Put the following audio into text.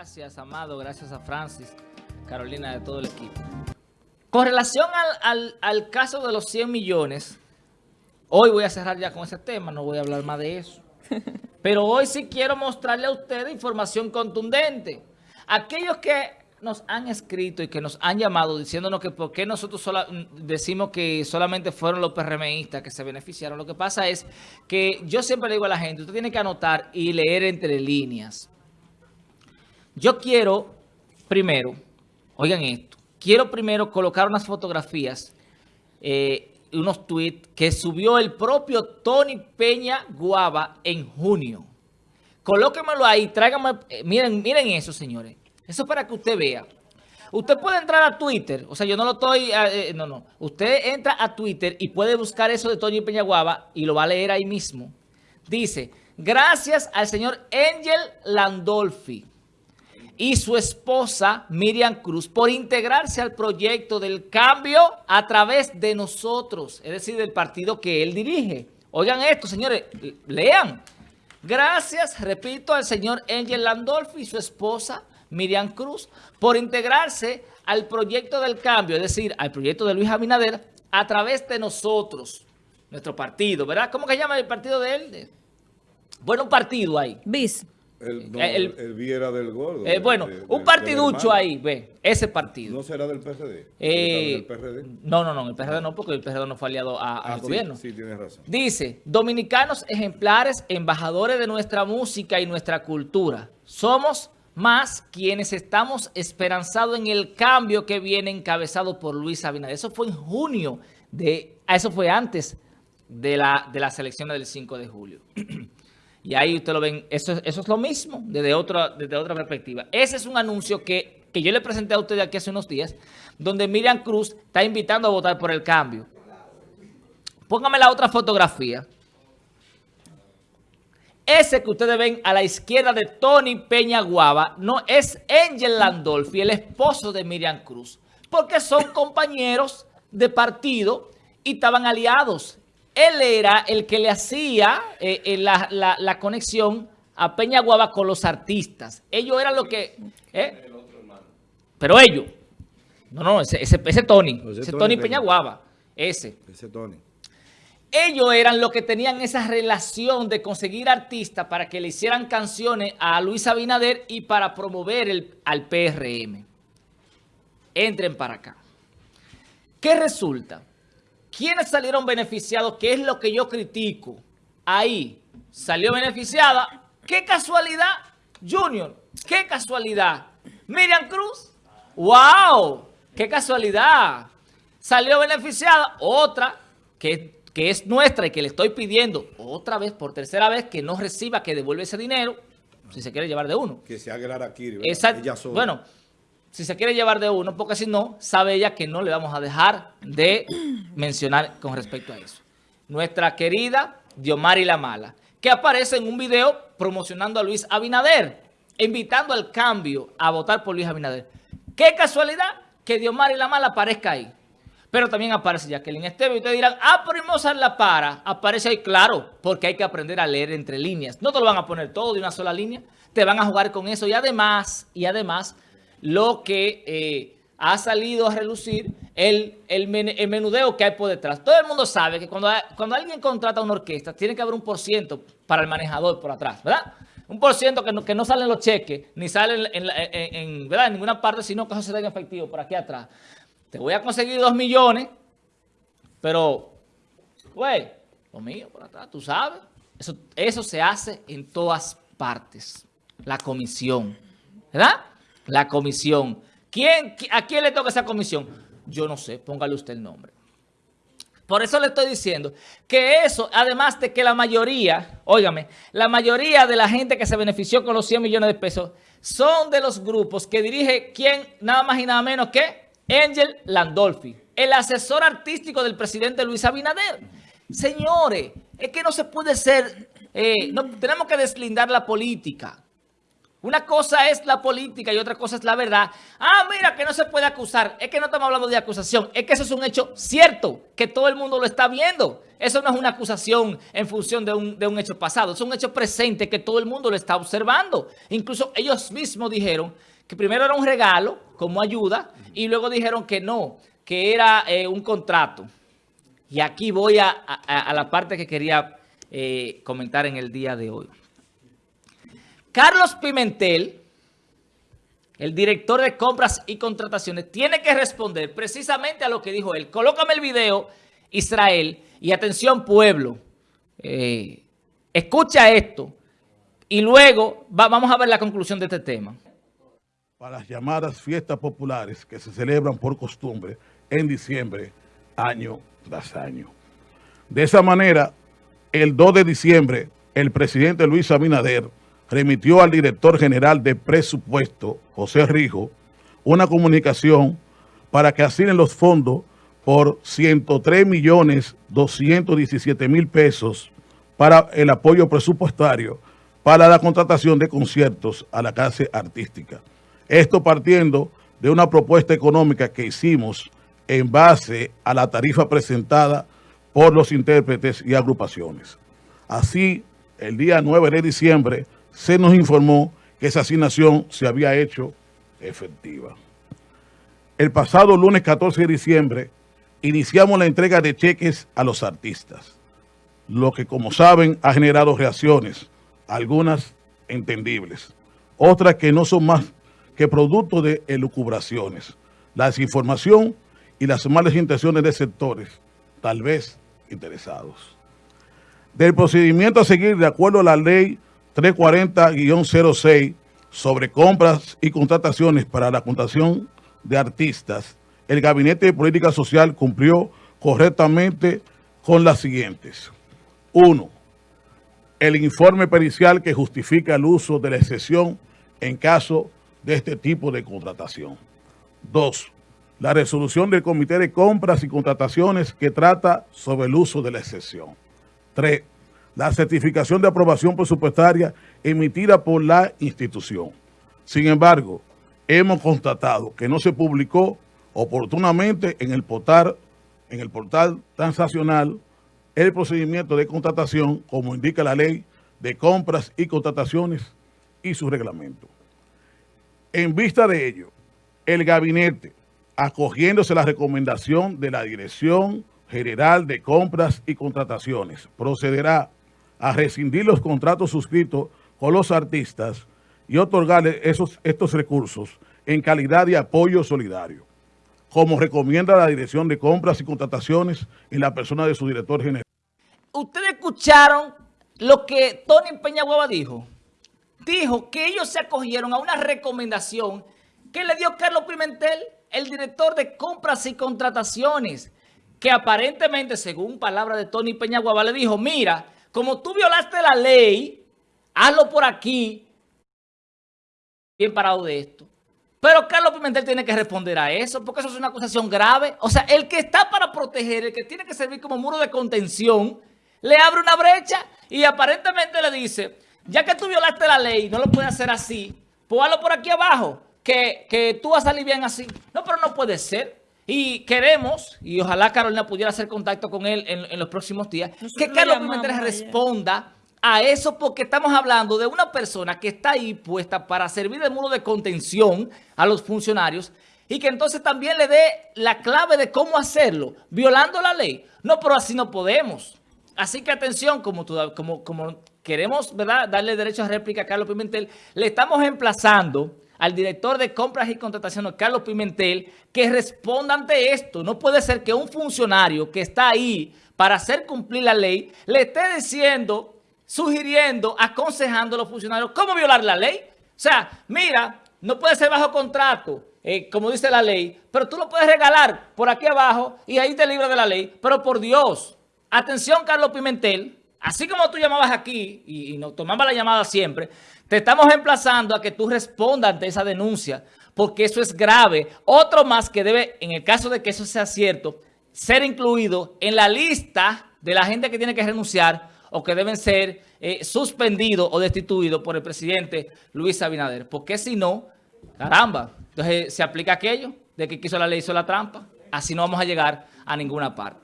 Gracias, Amado. Gracias a Francis, Carolina, de todo el equipo. Con relación al, al, caso de los 100 millones, hoy voy a cerrar ya con ese tema, no voy a hablar más de eso. Pero hoy sí quiero mostrarle a ustedes información contundente. Aquellos que nos han escrito y que nos han llamado diciéndonos que por qué nosotros decimos que solamente fueron los PRMistas que se beneficiaron. Lo que pasa es que yo siempre le digo a la gente, usted tiene que anotar y leer entre líneas. Yo quiero, primero, oigan esto, quiero primero colocar unas fotografías, eh, unos tweets que subió el propio Tony Peña Guava en junio. Colóquemelo ahí, tráigame, eh, miren, miren eso, señores. Eso es para que usted vea. Usted puede entrar a Twitter, o sea, yo no lo estoy, eh, no, no. Usted entra a Twitter y puede buscar eso de Tony Peña Guava y lo va a leer ahí mismo. Dice, gracias al señor Angel Landolfi y su esposa Miriam Cruz por integrarse al proyecto del cambio a través de nosotros, es decir, del partido que él dirige. Oigan esto, señores, lean. Gracias, repito, al señor Angel Landolfi y su esposa Miriam Cruz por integrarse al proyecto del cambio, es decir, al proyecto de Luis Abinader a través de nosotros, nuestro partido, ¿verdad? ¿Cómo que llama el partido de él? Bueno, un partido ahí. BIS. El, no, el, el, Viera del Gordo. Eh, bueno, un partiducho ahí, ve, ese partido. ¿No será del PRD? Eh, del PRD? No, no, no, el PRD no, porque el PRD no fue aliado a, ah, al gobierno. Sí, tienes razón. Dice, dominicanos ejemplares, embajadores de nuestra música y nuestra cultura. Somos más quienes estamos esperanzados en el cambio que viene encabezado por Luis Abinader. Eso fue en junio, de, eso fue antes de la, de las elecciones del 5 de julio. Y ahí usted lo ven, eso, es lo mismo desde otra, desde otra perspectiva. Ese es un anuncio que, que yo le presenté a usted aquí hace unos días, donde Miriam Cruz está invitando a votar por el cambio. Póngame la otra fotografía. Ese que ustedes ven a la izquierda de Tony Peña Guava no es Angel Landolfi, el esposo de Miriam Cruz, porque son compañeros de partido y estaban aliados él era el que le hacía eh, eh, la, conexión a Peña Guava con los artistas. Ellos eran los que... ¿eh? Pero ellos. No, no, ese, ese, Tony. Ese, Tony, Peña Guava. Ese. Ese Tony. Ellos eran los que tenían esa relación de conseguir artistas para que le hicieran canciones a Luis Abinader y para promover el, al PRM. Entren para acá. ¿Qué resulta? ¿Quiénes salieron beneficiados? ¿Qué es lo que yo critico? Ahí salió beneficiada. ¡Qué casualidad! Junior, qué casualidad. Miriam Cruz, wow, qué casualidad. Salió beneficiada otra que, que es nuestra y que le estoy pidiendo otra vez, por tercera vez, que no reciba, que devuelva ese dinero, si se quiere llevar de uno. Que se haga aquí. Exacto. Bueno, si se quiere llevar de uno, porque si no, sabe ella que no le vamos a dejar de mencionar con respecto a eso. Nuestra querida Diomari La Mala, que aparece en un video promocionando a Luis Abinader, invitando al cambio a votar por Luis Abinader. Qué casualidad que Diomari La Mala aparezca ahí. Pero también aparece Jacqueline Esteve. Y ustedes dirán, ah, pero la para. Aparece ahí, claro, porque hay que aprender a leer entre líneas. No te lo van a poner todo de una sola línea. Te van a jugar con eso. Y además, y además lo que eh, ha salido a relucir el, el, menudeo que hay por detrás. Todo el mundo sabe que cuando, cuando alguien contrata una orquesta, tiene que haber un por ciento para el manejador por atrás, ¿verdad? Un por ciento que no, que no salen los cheques, ni salen en, ¿verdad? en ninguna parte, sino que eso se da en efectivo por aquí atrás. Te voy a conseguir dos millones, pero, güey, lo mío por atrás, tú sabes. Eso, eso se hace en todas partes, la comisión, ¿verdad? La comisión. ¿Quién, ¿A quién le toca esa comisión? Yo no sé, póngale usted el nombre. Por eso le estoy diciendo que eso, además de que la mayoría, óigame, la mayoría de la gente que se benefició con los 100 millones de pesos son de los grupos que dirige quién, nada más y nada menos que Angel Landolfi, el asesor artístico del presidente Luis Abinader. Señores, es que no se puede ser, eh, no, tenemos que deslindar la política. Una cosa es la política y otra cosa es la verdad. Ah, mira, que no se puede acusar. Es que no estamos hablando de acusación. Es que eso es un hecho cierto, que todo el mundo lo está viendo. Eso no es una acusación en función de un, de un hecho pasado. Es un hecho presente que todo el mundo lo está observando. Incluso ellos mismos dijeron que primero era un regalo como ayuda y luego dijeron que no, que era eh, un contrato. Y aquí voy a, a, la parte que quería eh, comentar en el día de hoy. Carlos Pimentel, el director de compras y contrataciones, tiene que responder precisamente a lo que dijo él. Colócame el video, Israel, y atención pueblo, eh, escucha esto y luego vamos a ver la conclusión de este tema. Para las llamadas fiestas populares que se celebran por costumbre en diciembre, año tras año. De esa manera, el 2 de diciembre, el presidente Luis Abinader remitió al director general de presupuesto, José Rijo, una comunicación para que asignen los fondos por 103 millones 217 mil pesos para el apoyo presupuestario para la contratación de conciertos a la clase artística. Esto partiendo de una propuesta económica que hicimos en base a la tarifa presentada por los intérpretes y agrupaciones. Así, el día 9 de diciembre, se nos informó que esa asignación se había hecho efectiva. El pasado lunes 14 de diciembre iniciamos la entrega de cheques a los artistas, lo que como saben ha generado reacciones, algunas entendibles, otras que no son más que producto de elucubraciones, la desinformación y las malas intenciones de sectores, tal vez interesados. Del procedimiento a seguir de acuerdo a la ley 340-06 sobre compras y contrataciones para la contratación de artistas, el Gabinete de Política Social cumplió correctamente con las siguientes. Uno, el informe pericial que justifica el uso de la excepción en caso de este tipo de contratación. Dos, la resolución del Comité de Compras y Contrataciones que trata sobre el uso de la excepción. Tres, la certificación de aprobación presupuestaria emitida por la institución. Sin embargo, hemos constatado que no se publicó oportunamente en el portal, en el portal transaccional el procedimiento de contratación como indica la ley de compras y contrataciones y su reglamento. En vista de ello, el gabinete, acogiéndose la recomendación de la Dirección General de Compras y Contrataciones, procederá a rescindir los contratos suscritos con los artistas y otorgarles esos, estos recursos en calidad de apoyo solidario, como recomienda la Dirección de Compras y Contrataciones en la persona de su director general. Ustedes escucharon lo que Tony Peñaguaba dijo. Dijo que ellos se acogieron a una recomendación que le dio Carlos Pimentel, el director de Compras y Contrataciones, que aparentemente, según palabras de Tony Peñaguaba, le dijo, mira, como tú violaste la ley, hazlo por aquí. Bien parado de esto. Pero Carlos Pimentel tiene que responder a eso, porque eso es una acusación grave. O sea, el que está para proteger, el que tiene que servir como muro de contención, le abre una brecha y aparentemente le dice, ya que tú violaste la ley, no lo puedes hacer así, pues hazlo por aquí abajo, que, que tú vas a salir bien así. No, pero no puede ser. Y queremos, y ojalá Carolina pudiera hacer contacto con él en, los próximos días, que Carlos Pimentel responda a eso porque estamos hablando de una persona que está ahí puesta para servir de muro de contención a los funcionarios y que entonces también le dé la clave de cómo hacerlo, violando la ley. No, pero así no podemos. Así que atención, como, como, como queremos ¿verdad? darle derecho a réplica a Carlos Pimentel, le estamos emplazando al director de compras y contrataciones, Carlos Pimentel, que responda ante esto. No puede ser que un funcionario que está ahí para hacer cumplir la ley le esté diciendo, sugiriendo, aconsejando a los funcionarios cómo violar la ley. O sea, mira, no puede ser bajo contrato, eh, como dice la ley, pero tú lo puedes regalar por aquí abajo y ahí te libras de la ley. Pero por Dios, atención Carlos Pimentel, así como tú llamabas aquí y, y nos tomaba la llamada siempre, te estamos emplazando a que tú respondas ante esa denuncia, porque eso es grave. Otro más que debe, en el caso de que eso sea cierto, ser incluido en la lista de la gente que tiene que renunciar o que deben ser eh, suspendidos o destituidos por el presidente Luis Abinader. Porque si no, caramba, entonces eh, se aplica aquello de que quiso la ley, hizo la trampa. Así no vamos a llegar a ninguna parte.